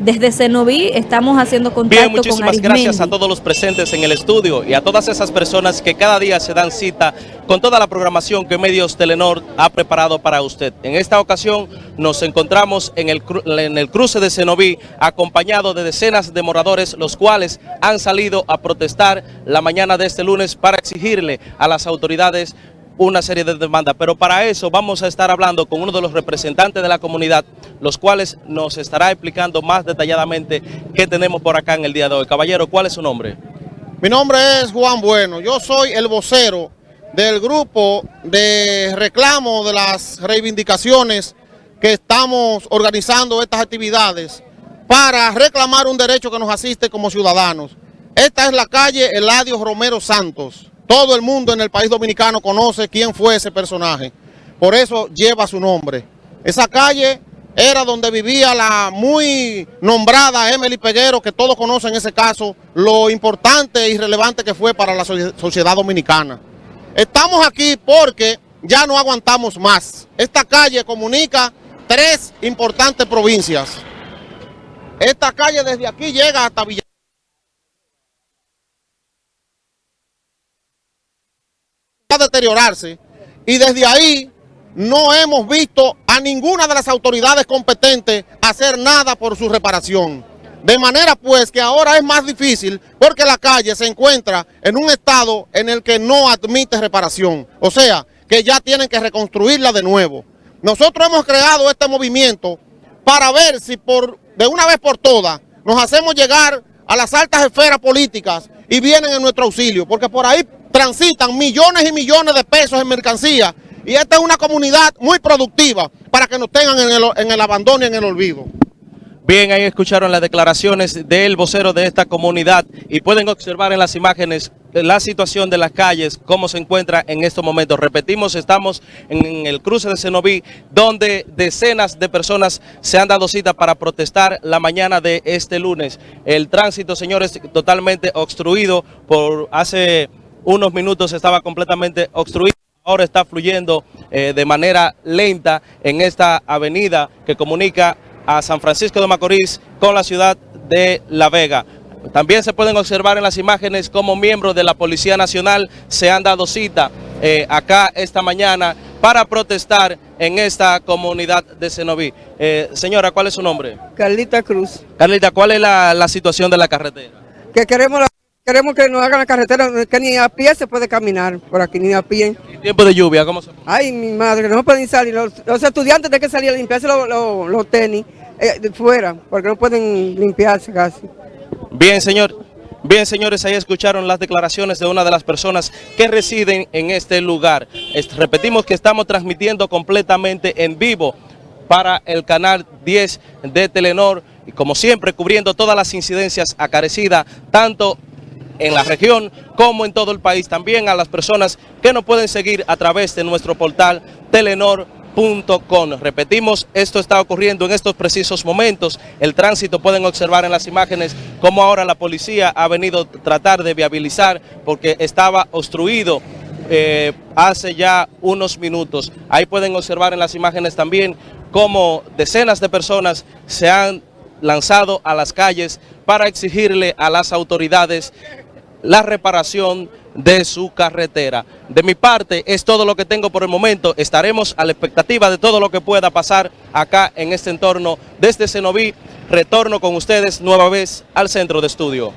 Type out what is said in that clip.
Desde Cenoví estamos haciendo contacto Bien, muchísimas con gracias a todos los presentes en el estudio y a todas esas personas que cada día se dan cita con toda la programación que Medios Telenor ha preparado para usted. En esta ocasión nos encontramos en el, en el cruce de Cenoví acompañado de decenas de moradores los cuales han salido a protestar la mañana de este lunes para exigirle a las autoridades una serie de demandas, pero para eso vamos a estar hablando con uno de los representantes de la comunidad, los cuales nos estará explicando más detalladamente qué tenemos por acá en el día de hoy. Caballero, ¿cuál es su nombre? Mi nombre es Juan Bueno, yo soy el vocero del grupo de reclamo de las reivindicaciones que estamos organizando estas actividades para reclamar un derecho que nos asiste como ciudadanos. Esta es la calle Eladio Romero Santos. Todo el mundo en el país dominicano conoce quién fue ese personaje. Por eso lleva su nombre. Esa calle era donde vivía la muy nombrada Emily Peguero, que todos conocen ese caso, lo importante y relevante que fue para la sociedad dominicana. Estamos aquí porque ya no aguantamos más. Esta calle comunica tres importantes provincias. Esta calle desde aquí llega hasta Villa. Y desde ahí no hemos visto a ninguna de las autoridades competentes hacer nada por su reparación. De manera pues que ahora es más difícil porque la calle se encuentra en un estado en el que no admite reparación. O sea, que ya tienen que reconstruirla de nuevo. Nosotros hemos creado este movimiento para ver si por de una vez por todas nos hacemos llegar a las altas esferas políticas y vienen en nuestro auxilio, porque por ahí transitan millones y millones de pesos en mercancía y esta es una comunidad muy productiva para que nos tengan en el, en el abandono y en el olvido. Bien, ahí escucharon las declaraciones del vocero de esta comunidad y pueden observar en las imágenes la situación de las calles, cómo se encuentra en estos momentos. Repetimos, estamos en el cruce de Cenoví, donde decenas de personas se han dado cita para protestar la mañana de este lunes. El tránsito, señores, totalmente obstruido por hace unos minutos estaba completamente obstruido. Ahora está fluyendo eh, de manera lenta en esta avenida que comunica a San Francisco de Macorís con la ciudad de La Vega. También se pueden observar en las imágenes como miembros de la Policía Nacional se han dado cita eh, acá esta mañana para protestar en esta comunidad de Cenoví. Eh, señora, ¿cuál es su nombre? Carlita Cruz. Carlita, ¿cuál es la, la situación de la carretera? Que queremos la Queremos que nos hagan la carretera, que ni a pie se puede caminar por aquí, ni a pie. ¿Y tiempo de lluvia cómo se Ay, mi madre, no pueden salir. Los, estudiantes de que salir a limpiarse los, tenis eh, fuera, porque no pueden limpiarse casi. Bien, señor. Bien, señores, ahí escucharon las declaraciones de una de las personas que residen en este lugar. repetimos que estamos transmitiendo completamente en vivo para el canal 10 de Telenor y como siempre cubriendo todas las incidencias acarecidas, tanto en la región como en todo el país. También a las personas que nos pueden seguir a través de nuestro portal telenor.com. Repetimos, esto está ocurriendo en estos precisos momentos. El tránsito pueden observar en las imágenes cómo ahora la policía ha venido a tratar de viabilizar porque estaba obstruido eh, hace ya unos minutos. Ahí pueden observar en las imágenes también cómo decenas de personas se han lanzado a las calles para exigirle a las autoridades la reparación de su carretera. De mi parte es todo lo que tengo por el momento. Estaremos a la expectativa de todo lo que pueda pasar acá en este entorno desde Cenoví. Retorno con ustedes nueva vez al centro de estudio.